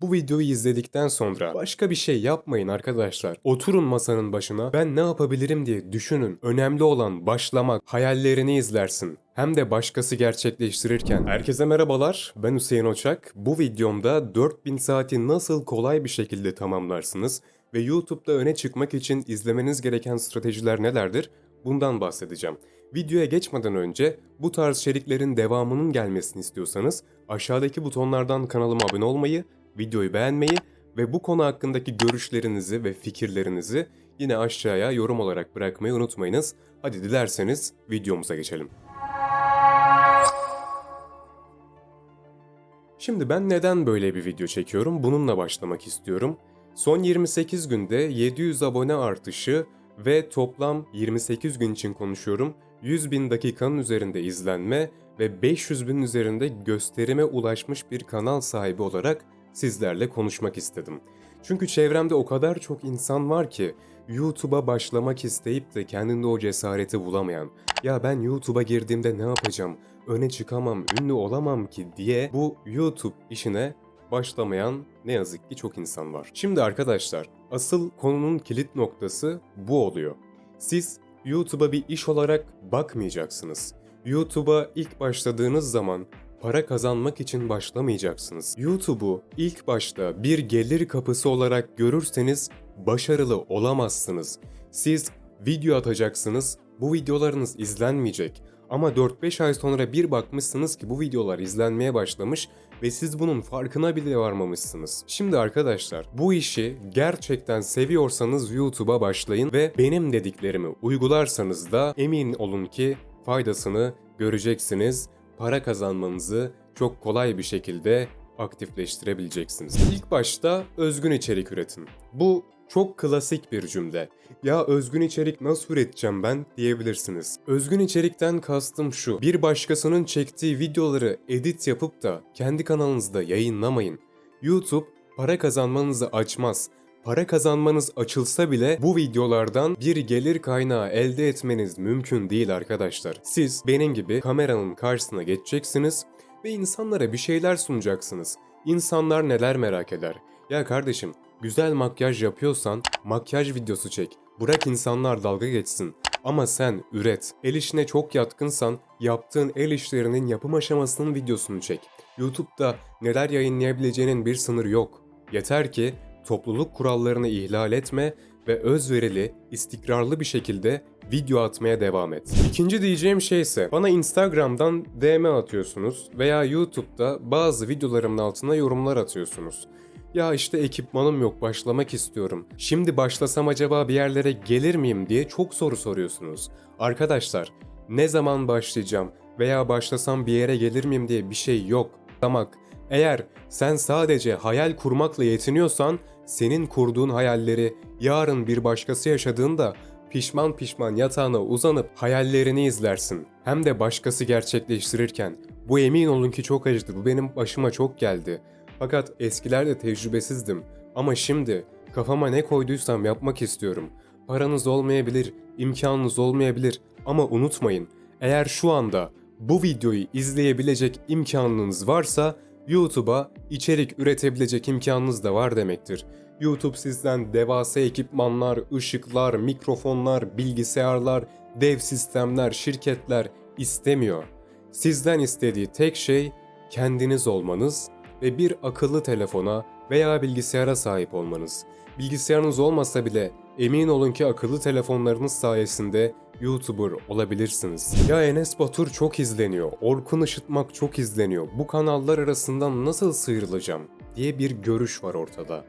Bu videoyu izledikten sonra başka bir şey yapmayın arkadaşlar. Oturun masanın başına ben ne yapabilirim diye düşünün. Önemli olan başlamak, hayallerini izlersin. Hem de başkası gerçekleştirirken. Herkese merhabalar, ben Hüseyin Oçak. Bu videomda 4000 saati nasıl kolay bir şekilde tamamlarsınız ve YouTube'da öne çıkmak için izlemeniz gereken stratejiler nelerdir? Bundan bahsedeceğim. Videoya geçmeden önce bu tarz içeriklerin devamının gelmesini istiyorsanız aşağıdaki butonlardan kanalıma abone olmayı, videoyu beğenmeyi ve bu konu hakkındaki görüşlerinizi ve fikirlerinizi yine aşağıya yorum olarak bırakmayı unutmayınız. Hadi dilerseniz videomuza geçelim. Şimdi ben neden böyle bir video çekiyorum? Bununla başlamak istiyorum. Son 28 günde 700 abone artışı ve toplam 28 gün için konuşuyorum 100 bin dakikanın üzerinde izlenme ve 500 bin üzerinde gösterime ulaşmış bir kanal sahibi olarak sizlerle konuşmak istedim. Çünkü çevremde o kadar çok insan var ki YouTube'a başlamak isteyip de kendinde o cesareti bulamayan, ya ben YouTube'a girdiğimde ne yapacağım, öne çıkamam, ünlü olamam ki diye bu YouTube işine başlamayan ne yazık ki çok insan var. Şimdi arkadaşlar, asıl konunun kilit noktası bu oluyor. Siz YouTube'a bir iş olarak bakmayacaksınız. YouTube'a ilk başladığınız zaman para kazanmak için başlamayacaksınız. YouTube'u ilk başta bir gelir kapısı olarak görürseniz başarılı olamazsınız. Siz video atacaksınız, bu videolarınız izlenmeyecek. Ama 4-5 ay sonra bir bakmışsınız ki bu videolar izlenmeye başlamış ve siz bunun farkına bile varmamışsınız. Şimdi arkadaşlar bu işi gerçekten seviyorsanız YouTube'a başlayın ve benim dediklerimi uygularsanız da emin olun ki faydasını göreceksiniz. Para kazanmanızı çok kolay bir şekilde aktifleştirebileceksiniz. İlk başta özgün içerik üretin. Bu çok klasik bir cümle. Ya özgün içerik nasıl üreteceğim ben diyebilirsiniz. Özgün içerikten kastım şu. Bir başkasının çektiği videoları edit yapıp da kendi kanalınızda yayınlamayın. YouTube para kazanmanızı açmaz. Para kazanmanız açılsa bile bu videolardan bir gelir kaynağı elde etmeniz mümkün değil arkadaşlar. Siz benim gibi kameranın karşısına geçeceksiniz ve insanlara bir şeyler sunacaksınız. İnsanlar neler merak eder? Ya kardeşim Güzel makyaj yapıyorsan makyaj videosu çek. Bırak insanlar dalga geçsin. Ama sen üret. El işine çok yatkınsan yaptığın el işlerinin yapım aşamasının videosunu çek. YouTube'da neler yayınlayabileceğinin bir sınırı yok. Yeter ki topluluk kurallarını ihlal etme ve özverili, istikrarlı bir şekilde video atmaya devam et. İkinci diyeceğim şey ise bana Instagram'dan DM atıyorsunuz veya YouTube'da bazı videolarımın altına yorumlar atıyorsunuz. Ya işte ekipmanım yok başlamak istiyorum. Şimdi başlasam acaba bir yerlere gelir miyim diye çok soru soruyorsunuz. Arkadaşlar ne zaman başlayacağım veya başlasam bir yere gelir miyim diye bir şey yok. Damak. Eğer sen sadece hayal kurmakla yetiniyorsan senin kurduğun hayalleri yarın bir başkası yaşadığında pişman pişman yatağına uzanıp hayallerini izlersin. Hem de başkası gerçekleştirirken. Bu emin olun ki çok acıdı. Bu benim başıma çok geldi. Fakat eskilerde tecrübesizdim. Ama şimdi kafama ne koyduysam yapmak istiyorum. Paranız olmayabilir, imkanınız olmayabilir ama unutmayın. Eğer şu anda bu videoyu izleyebilecek imkanınız varsa YouTube'a içerik üretebilecek imkanınız da var demektir. YouTube sizden devasa ekipmanlar, ışıklar, mikrofonlar, bilgisayarlar, dev sistemler, şirketler istemiyor. Sizden istediği tek şey kendiniz olmanız ve bir akıllı telefona veya bilgisayara sahip olmanız. Bilgisayarınız olmasa bile emin olun ki akıllı telefonlarınız sayesinde YouTuber olabilirsiniz. Ya Enes Batur çok izleniyor, Orkun Işıtmak çok izleniyor. Bu kanallar arasından nasıl sıyrılacağım diye bir görüş var ortada.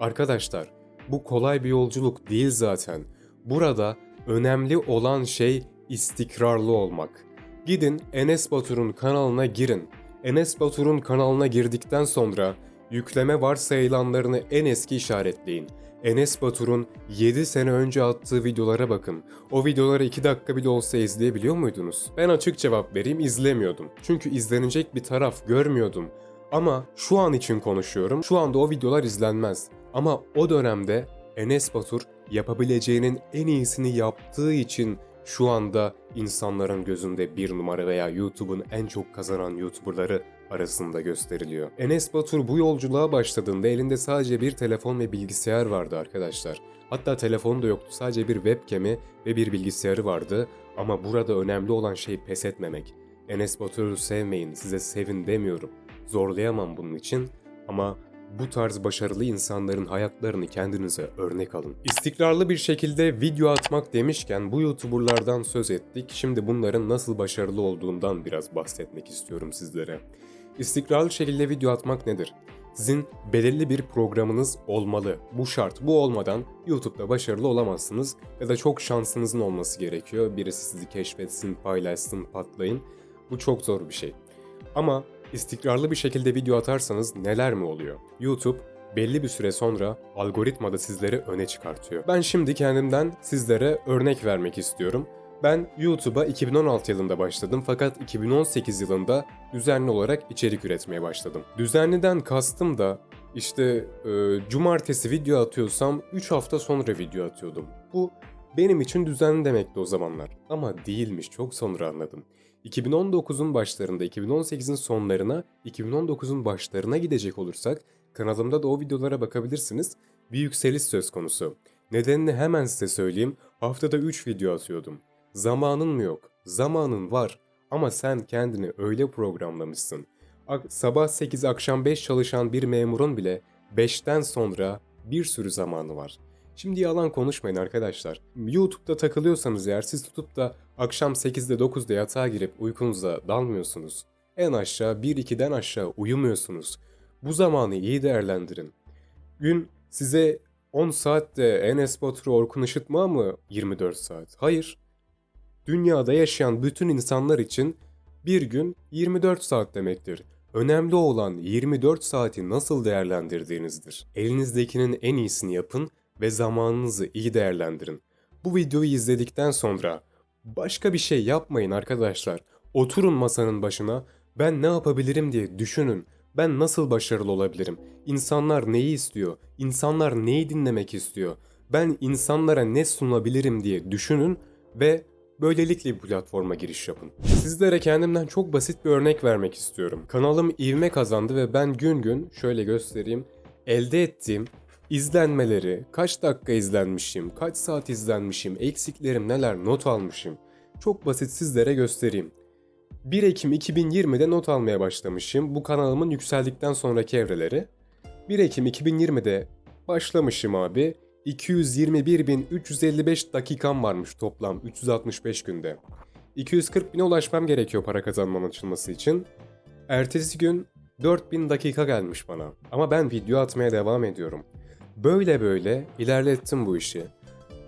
Arkadaşlar, bu kolay bir yolculuk değil zaten. Burada önemli olan şey istikrarlı olmak. Gidin Enes Batur'un kanalına girin Enes Batur'un kanalına girdikten sonra yükleme varsayılanlarını en eski işaretleyin. Enes Batur'un 7 sene önce attığı videolara bakın. O videoları 2 dakika bile olsa izleyebiliyor muydunuz? Ben açık cevap vereyim izlemiyordum. Çünkü izlenecek bir taraf görmüyordum. Ama şu an için konuşuyorum. Şu anda o videolar izlenmez. Ama o dönemde Enes Batur yapabileceğinin en iyisini yaptığı için şu anda insanların gözünde bir numara veya YouTube'un en çok kazanan YouTuberları arasında gösteriliyor. Enes Batur bu yolculuğa başladığında elinde sadece bir telefon ve bilgisayar vardı arkadaşlar. Hatta telefonu da yoktu sadece bir webcam'i ve bir bilgisayarı vardı ama burada önemli olan şey pes etmemek. Enes Batur'u sevmeyin, size sevin demiyorum. Zorlayamam bunun için ama bu tarz başarılı insanların hayatlarını kendinize örnek alın. İstikrarlı bir şekilde video atmak demişken bu YouTuber'lardan söz ettik. Şimdi bunların nasıl başarılı olduğundan biraz bahsetmek istiyorum sizlere. İstikrarlı şekilde video atmak nedir? Sizin belirli bir programınız olmalı. Bu şart. Bu olmadan YouTube'da başarılı olamazsınız ya da çok şansınızın olması gerekiyor. Birisi sizi keşfetsin, paylaşsın, patlayın. Bu çok zor bir şey. Ama istikrarlı bir şekilde video atarsanız neler mi oluyor? YouTube belli bir süre sonra algoritmada sizleri öne çıkartıyor. Ben şimdi kendimden sizlere örnek vermek istiyorum. Ben YouTube'a 2016 yılında başladım fakat 2018 yılında düzenli olarak içerik üretmeye başladım. Düzenliden kastım da işte e, cumartesi video atıyorsam 3 hafta sonra video atıyordum. Bu benim için düzenli demekti o zamanlar. Ama değilmiş çok sonra anladım. 2019'un başlarında, 2018'in sonlarına, 2019'un başlarına gidecek olursak kanalımda da o videolara bakabilirsiniz. Bir yükseliş söz konusu. Nedenini hemen size söyleyeyim. Haftada 3 video atıyordum. Zamanın mı yok? Zamanın var ama sen kendini öyle programlamışsın. Sabah 8 akşam 5 çalışan bir memurun bile 5'ten sonra bir sürü zamanı var. Şimdi yalan konuşmayın arkadaşlar. YouTube'da takılıyorsanız eğer siz tutup da akşam 8'de 9'da yatağa girip uykunuza dalmıyorsunuz. En aşağı 1-2'den aşağı uyumuyorsunuz. Bu zamanı iyi değerlendirin. Gün size 10 saatte Enes Batur Orkun Işıtma mı 24 saat? Hayır. Dünyada yaşayan bütün insanlar için bir gün 24 saat demektir. Önemli olan 24 saati nasıl değerlendirdiğinizdir. Elinizdekinin en iyisini yapın ve zamanınızı iyi değerlendirin. Bu videoyu izledikten sonra başka bir şey yapmayın arkadaşlar. Oturun masanın başına ben ne yapabilirim diye düşünün. Ben nasıl başarılı olabilirim? İnsanlar neyi istiyor? İnsanlar neyi dinlemek istiyor? Ben insanlara ne sunabilirim diye düşünün ve böylelikle bir platforma giriş yapın. Sizlere kendimden çok basit bir örnek vermek istiyorum. Kanalım ivme kazandı ve ben gün gün şöyle göstereyim. Elde ettiğim izlenmeleri, kaç dakika izlenmişim, kaç saat izlenmişim, eksiklerim neler not almışım. Çok basit sizlere göstereyim. 1 Ekim 2020'de not almaya başlamışım. Bu kanalımın yükseldikten sonraki evreleri. 1 Ekim 2020'de başlamışım abi. 221.355 dakikam varmış toplam 365 günde. 240 bine ulaşmam gerekiyor para kazanmam açılması için. Ertesi gün 4000 dakika gelmiş bana. Ama ben video atmaya devam ediyorum. Böyle böyle ilerlettim bu işi.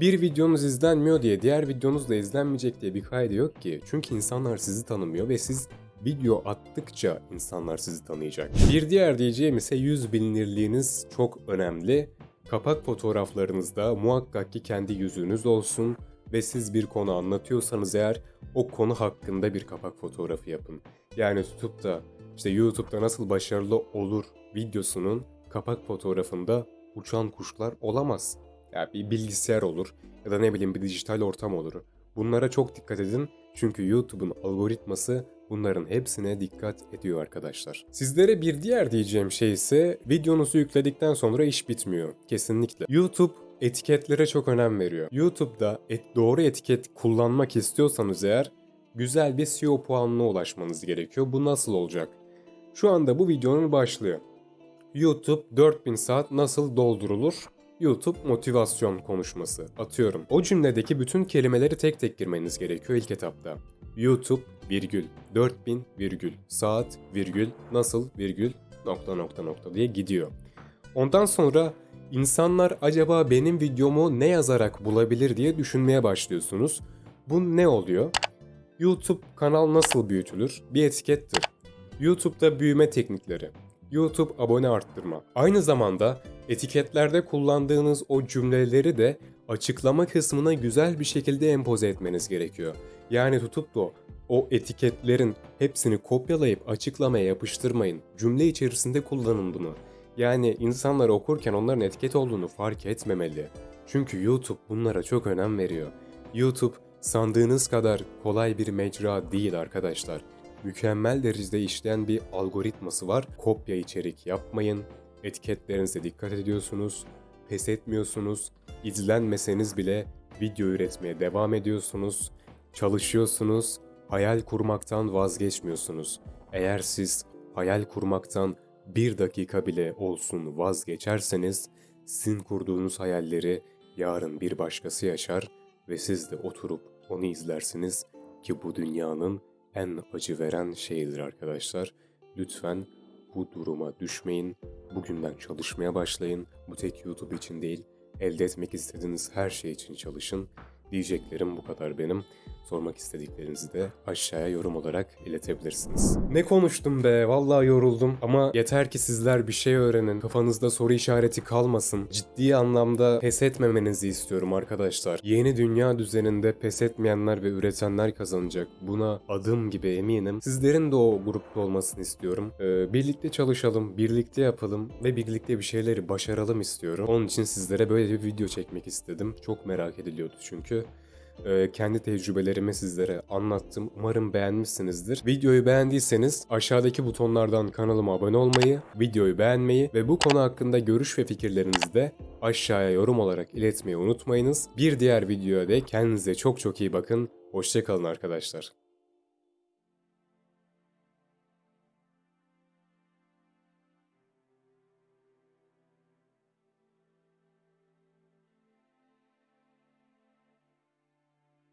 Bir videonuz izlenmiyor diye diğer videonuz da izlenmeyecek diye bir kaydı yok ki. Çünkü insanlar sizi tanımıyor ve siz video attıkça insanlar sizi tanıyacak. Bir diğer diyeceğim ise yüz bilinirliğiniz çok önemli. Kapak fotoğraflarınızda muhakkak ki kendi yüzünüz olsun ve siz bir konu anlatıyorsanız eğer o konu hakkında bir kapak fotoğrafı yapın. Yani tutup da işte YouTube'da nasıl başarılı olur videosunun kapak fotoğrafında uçan kuşlar olamaz. Yani bir bilgisayar olur ya da ne bileyim bir dijital ortam olur. Bunlara çok dikkat edin çünkü YouTube'un algoritması bunların hepsine dikkat ediyor arkadaşlar. Sizlere bir diğer diyeceğim şey ise videonuzu yükledikten sonra iş bitmiyor. Kesinlikle. YouTube etiketlere çok önem veriyor. YouTube'da et, doğru etiket kullanmak istiyorsanız eğer güzel bir SEO puanına ulaşmanız gerekiyor. Bu nasıl olacak? Şu anda bu videonun başlıyor. YouTube 4000 saat nasıl doldurulur? YouTube motivasyon konuşması. Atıyorum. O cümledeki bütün kelimeleri tek tek girmeniz gerekiyor ilk etapta. YouTube virgül 4000 virgül saat virgül nasıl virgül nokta nokta nokta diye gidiyor. Ondan sonra insanlar acaba benim videomu ne yazarak bulabilir diye düşünmeye başlıyorsunuz. Bu ne oluyor? YouTube kanal nasıl büyütülür? Bir etikettir. YouTube'da büyüme teknikleri. YouTube abone arttırma. Aynı zamanda etiketlerde kullandığınız o cümleleri de açıklama kısmına güzel bir şekilde empoze etmeniz gerekiyor. Yani tutup da o etiketlerin hepsini kopyalayıp açıklamaya yapıştırmayın. Cümle içerisinde kullanın bunu. Yani insanlar okurken onların etiket olduğunu fark etmemeli. Çünkü YouTube bunlara çok önem veriyor. YouTube sandığınız kadar kolay bir mecra değil arkadaşlar. Mükemmel derecede işleyen bir algoritması var. Kopya içerik yapmayın. Etiketlerinize dikkat ediyorsunuz. Pes etmiyorsunuz. İzlenmeseniz bile video üretmeye devam ediyorsunuz. Çalışıyorsunuz. Hayal kurmaktan vazgeçmiyorsunuz. Eğer siz hayal kurmaktan bir dakika bile olsun vazgeçerseniz sizin kurduğunuz hayalleri yarın bir başkası yaşar ve siz de oturup onu izlersiniz ki bu dünyanın en acı veren şeyidir arkadaşlar. Lütfen bu duruma düşmeyin. Bugünden çalışmaya başlayın. Bu tek YouTube için değil, elde etmek istediğiniz her şey için çalışın. Diyeceklerim bu kadar benim. Sormak istediklerinizi de aşağıya yorum olarak iletebilirsiniz. Ne konuştum be? Vallahi yoruldum. Ama yeter ki sizler bir şey öğrenin. Kafanızda soru işareti kalmasın. Ciddi anlamda pes etmemenizi istiyorum arkadaşlar. Yeni dünya düzeninde pes etmeyenler ve üretenler kazanacak. Buna adım gibi eminim. Sizlerin de o grupta olmasını istiyorum. Ee, birlikte çalışalım, birlikte yapalım ve birlikte bir şeyleri başaralım istiyorum. Onun için sizlere böyle bir video çekmek istedim. Çok merak ediliyordu çünkü. Ee, kendi tecrübelerimi sizlere anlattım. Umarım beğenmişsinizdir. Videoyu beğendiyseniz aşağıdaki butonlardan kanalıma abone olmayı, videoyu beğenmeyi ve bu konu hakkında görüş ve fikirlerinizi de aşağıya yorum olarak iletmeyi unutmayınız. Bir diğer videoya dek kendinize çok çok iyi bakın. Hoşçakalın arkadaşlar.